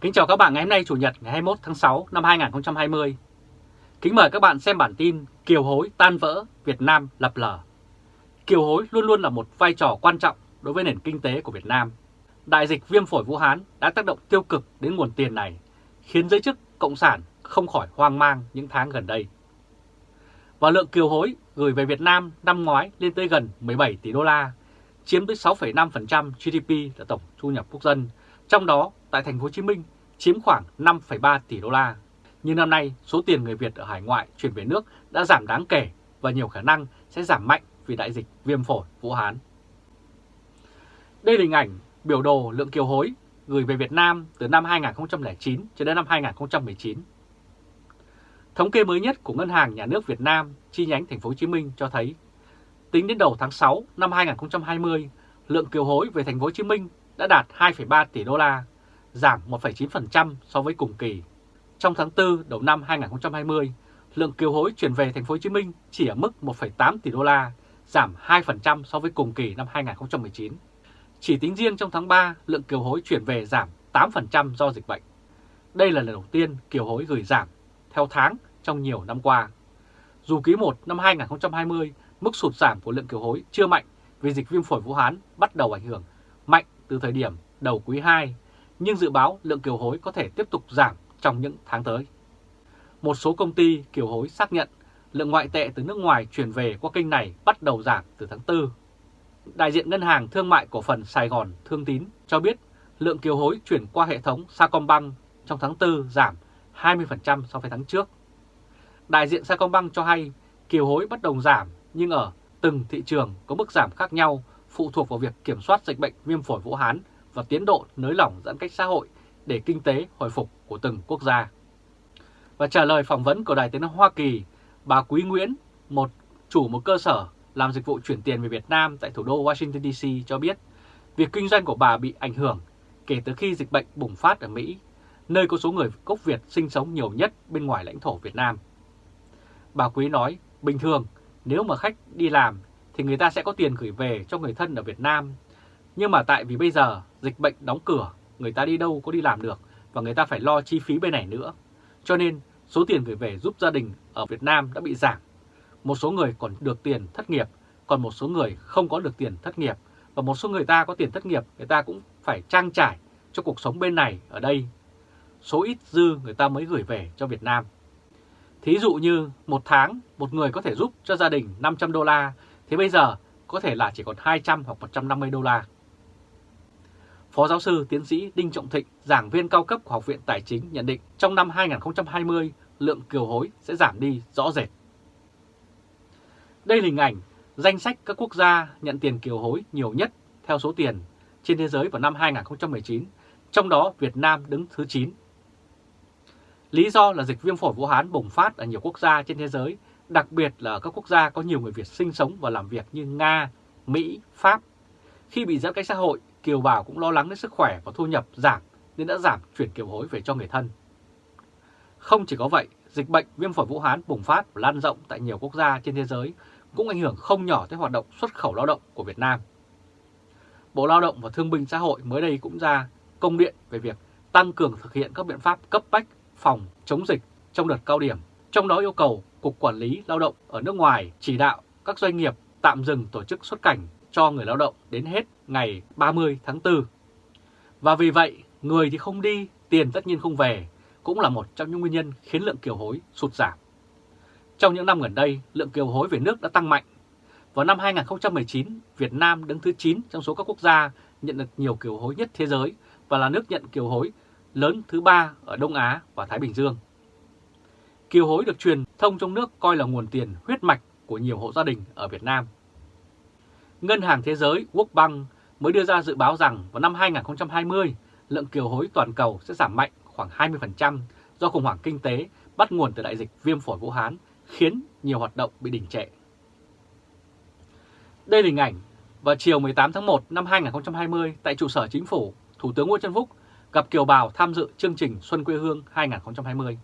Kính chào các bạn ngày hôm nay Chủ nhật ngày 21 tháng 6 năm 2020. Kính mời các bạn xem bản tin Kiều hối tan vỡ, Việt Nam lập lờ. Kiều hối luôn luôn là một vai trò quan trọng đối với nền kinh tế của Việt Nam. Đại dịch viêm phổi Vũ Hán đã tác động tiêu cực đến nguồn tiền này, khiến giới chức Cộng sản không khỏi hoang mang những tháng gần đây. Và lượng kiều hối gửi về Việt Nam năm ngoái lên tới gần 17 tỷ đô la, chiếm tới 6,5% GDP là tổng thu nhập quốc dân, trong đó tại thành phố Hồ Chí Minh chiếm khoảng 5,3 tỷ đô la. Nhưng năm nay, số tiền người Việt ở hải ngoại chuyển về nước đã giảm đáng kể và nhiều khả năng sẽ giảm mạnh vì đại dịch viêm phổi Vũ Hán. Đây là hình ảnh biểu đồ lượng kiều hối gửi về Việt Nam từ năm 2009 cho đến năm 2019. Thống kê mới nhất của Ngân hàng Nhà nước Việt Nam chi nhánh thành phố Hồ Chí Minh cho thấy tính đến đầu tháng 6 năm 2020, lượng kiều hối về thành phố Hồ Chí Minh đã đạt 2,3 tỷ đô la, giảm 1,9% so với cùng kỳ. Trong tháng 4 đầu năm 2020, lượng kiều hối chuyển về thành phố Hồ Chí Minh chỉ ở mức 1,8 tỷ đô la, giảm 2% so với cùng kỳ năm 2019. Chỉ tính riêng trong tháng 3, lượng kiều hối chuyển về giảm 8% do dịch bệnh. Đây là lần đầu tiên kiều hối gửi giảm theo tháng trong nhiều năm qua. Dù quý 1 năm 2020, mức sụt giảm của lượng kiều hối chưa mạnh vì dịch viêm phổi Vũ Hán bắt đầu ảnh hưởng từ thời điểm đầu quý 2, nhưng dự báo lượng kiều hối có thể tiếp tục giảm trong những tháng tới. Một số công ty kiều hối xác nhận lượng ngoại tệ từ nước ngoài chuyển về qua kênh này bắt đầu giảm từ tháng 4. Đại diện Ngân hàng Thương mại Cổ phần Sài Gòn Thương Tín cho biết lượng kiều hối chuyển qua hệ thống Sacombank trong tháng 4 giảm 20% so với tháng trước. Đại diện Sacombank cho hay kiều hối bắt đầu giảm nhưng ở từng thị trường có mức giảm khác nhau phụ thuộc vào việc kiểm soát dịch bệnh viêm phổi Vũ Hán và tiến độ nới lỏng giãn cách xã hội để kinh tế hồi phục của từng quốc gia. Và trả lời phỏng vấn của Đài Tiếng Hoa Kỳ, bà Quý Nguyễn, một chủ một cơ sở làm dịch vụ chuyển tiền về Việt Nam tại thủ đô Washington DC cho biết việc kinh doanh của bà bị ảnh hưởng kể từ khi dịch bệnh bùng phát ở Mỹ, nơi có số người gốc Việt sinh sống nhiều nhất bên ngoài lãnh thổ Việt Nam. Bà Quý nói, bình thường nếu mà khách đi làm thì người ta sẽ có tiền gửi về cho người thân ở Việt Nam. Nhưng mà tại vì bây giờ dịch bệnh đóng cửa, người ta đi đâu có đi làm được và người ta phải lo chi phí bên này nữa. Cho nên số tiền gửi về giúp gia đình ở Việt Nam đã bị giảm. Một số người còn được tiền thất nghiệp, còn một số người không có được tiền thất nghiệp. Và một số người ta có tiền thất nghiệp, người ta cũng phải trang trải cho cuộc sống bên này ở đây. Số ít dư người ta mới gửi về cho Việt Nam. Thí dụ như một tháng một người có thể giúp cho gia đình 500 đô la thì bây giờ có thể là chỉ còn 200 hoặc 150 đô la. Phó giáo sư tiến sĩ Đinh Trọng Thịnh, giảng viên cao cấp của Học viện Tài chính nhận định trong năm 2020 lượng kiều hối sẽ giảm đi rõ rệt. Đây là hình ảnh danh sách các quốc gia nhận tiền kiều hối nhiều nhất theo số tiền trên thế giới vào năm 2019, trong đó Việt Nam đứng thứ 9. Lý do là dịch viêm phổi Vũ Hán bùng phát ở nhiều quốc gia trên thế giới đặc biệt là ở các quốc gia có nhiều người Việt sinh sống và làm việc như Nga, Mỹ, Pháp. Khi bị giãn cách xã hội, kiều bào cũng lo lắng đến sức khỏe và thu nhập giảm nên đã giảm chuyển kiều hối về cho người thân. Không chỉ có vậy, dịch bệnh viêm phổi Vũ Hán bùng phát và lan rộng tại nhiều quốc gia trên thế giới cũng ảnh hưởng không nhỏ tới hoạt động xuất khẩu lao động của Việt Nam. Bộ Lao động và Thương binh Xã hội mới đây cũng ra công điện về việc tăng cường thực hiện các biện pháp cấp bách phòng chống dịch trong đợt cao điểm, trong đó yêu cầu Cục Quản lý Lao động ở nước ngoài chỉ đạo các doanh nghiệp tạm dừng tổ chức xuất cảnh cho người lao động đến hết ngày 30 tháng 4. Và vì vậy, người thì không đi, tiền tất nhiên không về, cũng là một trong những nguyên nhân khiến lượng kiều hối sụt giảm. Trong những năm gần đây, lượng kiều hối về nước đã tăng mạnh. Vào năm 2019, Việt Nam đứng thứ 9 trong số các quốc gia nhận được nhiều kiều hối nhất thế giới và là nước nhận kiều hối lớn thứ ba ở Đông Á và Thái Bình Dương. Kiều hối được truyền thông trong nước coi là nguồn tiền huyết mạch của nhiều hộ gia đình ở Việt Nam. Ngân hàng Thế giới World Bank mới đưa ra dự báo rằng vào năm 2020, lượng kiều hối toàn cầu sẽ giảm mạnh khoảng 20% do khủng hoảng kinh tế bắt nguồn từ đại dịch viêm phổi Vũ Hán khiến nhiều hoạt động bị đình trệ. Đây là hình ảnh vào chiều 18 tháng 1 năm 2020 tại trụ sở chính phủ, Thủ tướng Nguyễn Xuân Phúc gặp kiều bào tham dự chương trình Xuân quê hương 2020.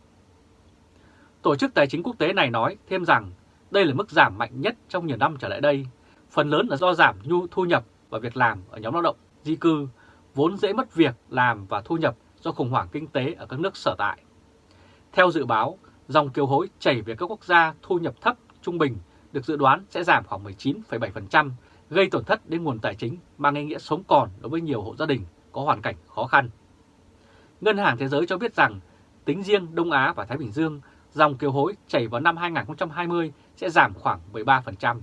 Tổ chức Tài chính Quốc tế này nói thêm rằng đây là mức giảm mạnh nhất trong nhiều năm trở lại đây, phần lớn là do giảm nhu thu nhập và việc làm ở nhóm lao động di cư, vốn dễ mất việc làm và thu nhập do khủng hoảng kinh tế ở các nước sở tại. Theo dự báo, dòng kiều hối chảy về các quốc gia thu nhập thấp trung bình được dự đoán sẽ giảm khoảng 19,7%, gây tổn thất đến nguồn tài chính mang ý nghĩa sống còn đối với nhiều hộ gia đình có hoàn cảnh khó khăn. Ngân hàng Thế giới cho biết rằng tính riêng Đông Á và Thái Bình Dương, dòng kiều hối chảy vào năm 2020 sẽ giảm khoảng 13%.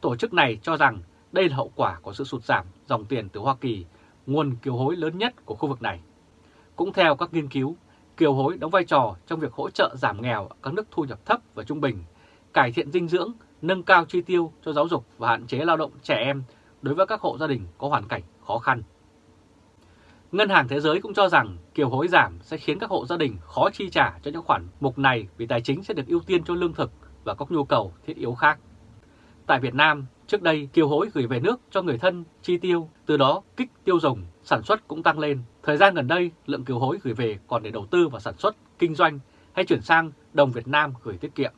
Tổ chức này cho rằng đây là hậu quả của sự sụt giảm dòng tiền từ Hoa Kỳ, nguồn kiều hối lớn nhất của khu vực này. Cũng theo các nghiên cứu, kiều hối đóng vai trò trong việc hỗ trợ giảm nghèo ở các nước thu nhập thấp và trung bình, cải thiện dinh dưỡng, nâng cao chi tiêu cho giáo dục và hạn chế lao động trẻ em đối với các hộ gia đình có hoàn cảnh khó khăn. Ngân hàng Thế giới cũng cho rằng kiều hối giảm sẽ khiến các hộ gia đình khó chi trả cho những khoản mục này vì tài chính sẽ được ưu tiên cho lương thực và các nhu cầu thiết yếu khác. Tại Việt Nam, trước đây kiều hối gửi về nước cho người thân chi tiêu, từ đó kích tiêu dùng, sản xuất cũng tăng lên. Thời gian gần đây, lượng kiều hối gửi về còn để đầu tư vào sản xuất, kinh doanh hay chuyển sang đồng Việt Nam gửi tiết kiệm.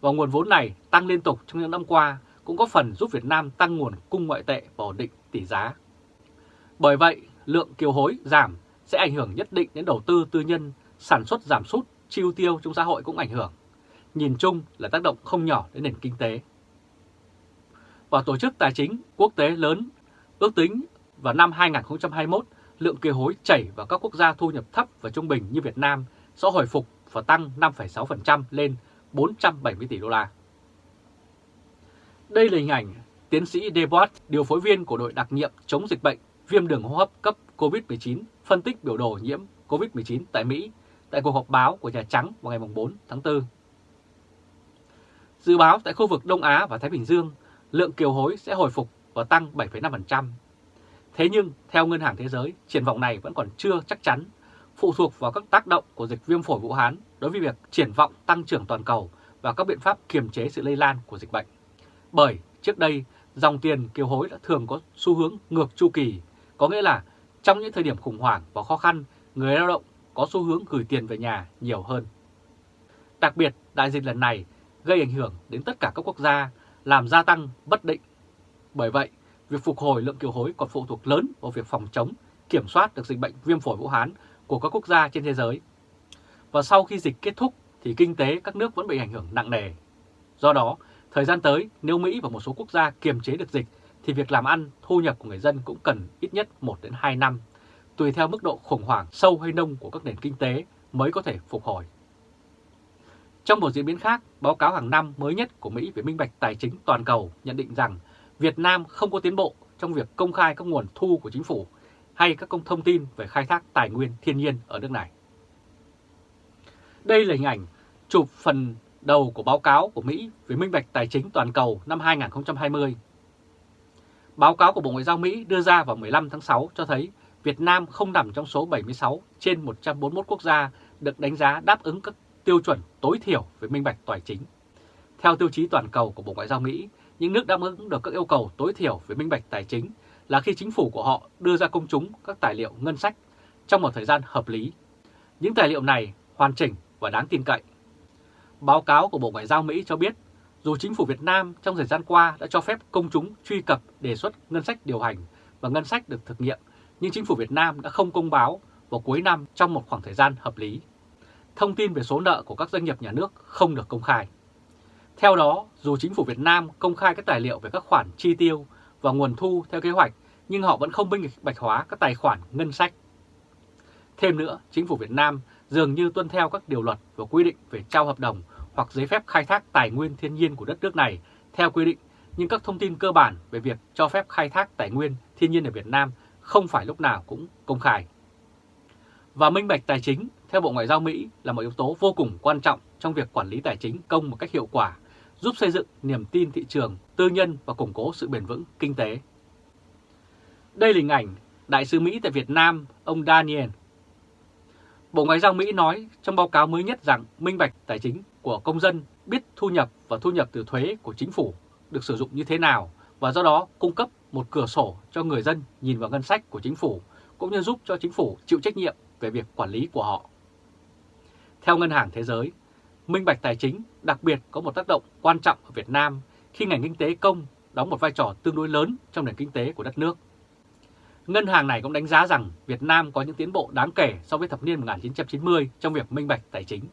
Và nguồn vốn này tăng liên tục trong những năm qua cũng có phần giúp Việt Nam tăng nguồn cung ngoại tệ và ổn định tỷ giá. Bởi vậy, lượng kiều hối giảm sẽ ảnh hưởng nhất định đến đầu tư tư nhân, sản xuất giảm sút, chi tiêu trong xã hội cũng ảnh hưởng. Nhìn chung là tác động không nhỏ đến nền kinh tế. Và tổ chức tài chính quốc tế lớn ước tính vào năm 2021 lượng kiều hối chảy vào các quốc gia thu nhập thấp và trung bình như Việt Nam sẽ hồi phục và tăng 5,6% lên 470 tỷ đô la. Đây là hình ảnh tiến sĩ Debord, điều phối viên của đội đặc nhiệm chống dịch bệnh viêm đường hô hấp cấp COVID-19 phân tích biểu đồ nhiễm COVID-19 tại Mỹ tại cuộc họp báo của Nhà Trắng vào ngày 4 tháng 4. Dự báo tại khu vực Đông Á và Thái Bình Dương, lượng kiều hối sẽ hồi phục và tăng 7,5%. Thế nhưng, theo Ngân hàng Thế giới, triển vọng này vẫn còn chưa chắc chắn, phụ thuộc vào các tác động của dịch viêm phổi Vũ Hán đối với việc triển vọng tăng trưởng toàn cầu và các biện pháp kiềm chế sự lây lan của dịch bệnh. Bởi trước đây, dòng tiền kiều hối đã thường có xu hướng ngược chu kỳ có nghĩa là trong những thời điểm khủng hoảng và khó khăn, người lao động có xu hướng gửi tiền về nhà nhiều hơn. Đặc biệt, đại dịch lần này gây ảnh hưởng đến tất cả các quốc gia, làm gia tăng bất định. Bởi vậy, việc phục hồi lượng kiều hối còn phụ thuộc lớn vào việc phòng chống, kiểm soát được dịch bệnh viêm phổi Vũ Hán của các quốc gia trên thế giới. Và sau khi dịch kết thúc thì kinh tế các nước vẫn bị ảnh hưởng nặng nề. Do đó, thời gian tới nếu Mỹ và một số quốc gia kiềm chế được dịch thì việc làm ăn, thu nhập của người dân cũng cần ít nhất 1 đến 2 năm, tùy theo mức độ khủng hoảng sâu hay nông của các nền kinh tế mới có thể phục hồi. Trong một diễn biến khác, báo cáo hàng năm mới nhất của Mỹ về minh bạch tài chính toàn cầu nhận định rằng Việt Nam không có tiến bộ trong việc công khai các nguồn thu của chính phủ hay các công thông tin về khai thác tài nguyên thiên nhiên ở nước này. Đây là hình ảnh chụp phần đầu của báo cáo của Mỹ về minh bạch tài chính toàn cầu năm 2020 Báo cáo của Bộ Ngoại giao Mỹ đưa ra vào 15 tháng 6 cho thấy Việt Nam không nằm trong số 76 trên 141 quốc gia được đánh giá đáp ứng các tiêu chuẩn tối thiểu về minh bạch tài chính. Theo tiêu chí toàn cầu của Bộ Ngoại giao Mỹ, những nước đáp ứng được các yêu cầu tối thiểu về minh bạch tài chính là khi chính phủ của họ đưa ra công chúng các tài liệu ngân sách trong một thời gian hợp lý. Những tài liệu này hoàn chỉnh và đáng tin cậy. Báo cáo của Bộ Ngoại giao Mỹ cho biết dù chính phủ Việt Nam trong thời gian qua đã cho phép công chúng truy cập đề xuất ngân sách điều hành và ngân sách được thực nghiệm, nhưng chính phủ Việt Nam đã không công báo vào cuối năm trong một khoảng thời gian hợp lý. Thông tin về số nợ của các doanh nghiệp nhà nước không được công khai. Theo đó, dù chính phủ Việt Nam công khai các tài liệu về các khoản chi tiêu và nguồn thu theo kế hoạch, nhưng họ vẫn không minh bạch hóa các tài khoản ngân sách. Thêm nữa, chính phủ Việt Nam dường như tuân theo các điều luật và quy định về trao hợp đồng hoặc giấy phép khai thác tài nguyên thiên nhiên của đất nước này theo quy định, nhưng các thông tin cơ bản về việc cho phép khai thác tài nguyên thiên nhiên ở Việt Nam không phải lúc nào cũng công khai. Và minh bạch tài chính, theo Bộ Ngoại giao Mỹ, là một yếu tố vô cùng quan trọng trong việc quản lý tài chính công một cách hiệu quả, giúp xây dựng niềm tin thị trường, tư nhân và củng cố sự bền vững kinh tế. Đây là hình ảnh Đại sứ Mỹ tại Việt Nam, ông Daniel. Bộ Ngoại giao Mỹ nói trong báo cáo mới nhất rằng minh bạch tài chính của công dân biết thu nhập và thu nhập từ thuế của chính phủ được sử dụng như thế nào và do đó cung cấp một cửa sổ cho người dân nhìn vào ngân sách của chính phủ cũng như giúp cho chính phủ chịu trách nhiệm về việc quản lý của họ. Theo Ngân hàng Thế giới, minh bạch tài chính đặc biệt có một tác động quan trọng ở Việt Nam khi ngành kinh tế công đóng một vai trò tương đối lớn trong nền kinh tế của đất nước. Ngân hàng này cũng đánh giá rằng Việt Nam có những tiến bộ đáng kể so với thập niên 1990 trong việc minh bạch tài chính.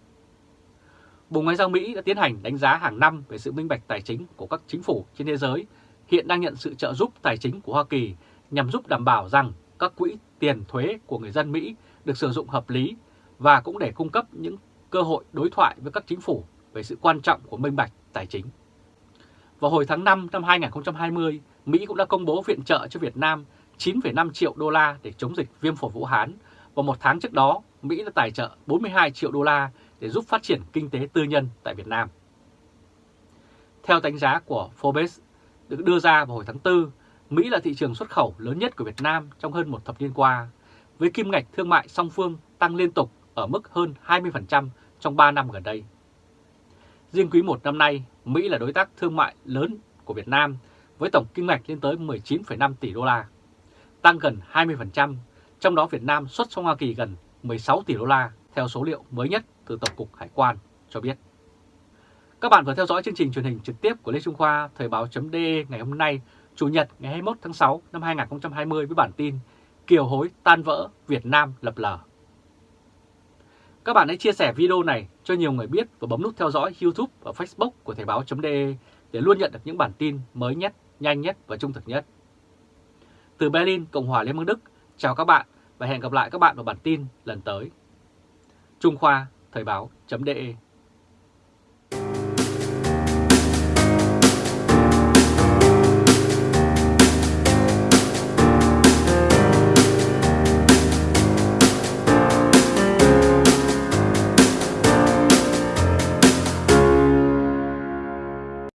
Bộ Ngoại giao Mỹ đã tiến hành đánh giá hàng năm về sự minh bạch tài chính của các chính phủ trên thế giới, hiện đang nhận sự trợ giúp tài chính của Hoa Kỳ nhằm giúp đảm bảo rằng các quỹ tiền thuế của người dân Mỹ được sử dụng hợp lý và cũng để cung cấp những cơ hội đối thoại với các chính phủ về sự quan trọng của minh bạch tài chính. Vào hồi tháng 5 năm 2020, Mỹ cũng đã công bố viện trợ cho Việt Nam 9,5 triệu đô la để chống dịch viêm phổi Vũ Hán và một tháng trước đó Mỹ đã tài trợ 42 triệu đô la để giúp phát triển kinh tế tư nhân tại Việt Nam. Theo đánh giá của Forbes được đưa ra vào hồi tháng 4, Mỹ là thị trường xuất khẩu lớn nhất của Việt Nam trong hơn một thập niên qua, với kim ngạch thương mại song phương tăng liên tục ở mức hơn 20% trong 3 năm gần đây. Riêng quý 1 năm nay, Mỹ là đối tác thương mại lớn của Việt Nam với tổng kim ngạch lên tới 19,5 tỷ đô la, tăng gần 20%, trong đó Việt Nam xuất sang Hoa Kỳ gần 16 tỷ đô la theo số liệu mới nhất từ Tổng cục Hải quan cho biết. Các bạn vừa theo dõi chương trình truyền hình trực tiếp của Lê Trung Khoa Thời báo.de ngày hôm nay, Chủ nhật ngày 21 tháng 6 năm 2020 với bản tin Kiều hối tan vỡ Việt Nam lập lờ. Các bạn hãy chia sẻ video này cho nhiều người biết và bấm nút theo dõi YouTube và Facebook của Thời báo.de để luôn nhận được những bản tin mới nhất, nhanh nhất và trung thực nhất. Từ Berlin, Cộng hòa Liên bang Đức, chào các bạn và hẹn gặp lại các bạn vào bản tin lần tới. Trung Khoa, Thời báo.de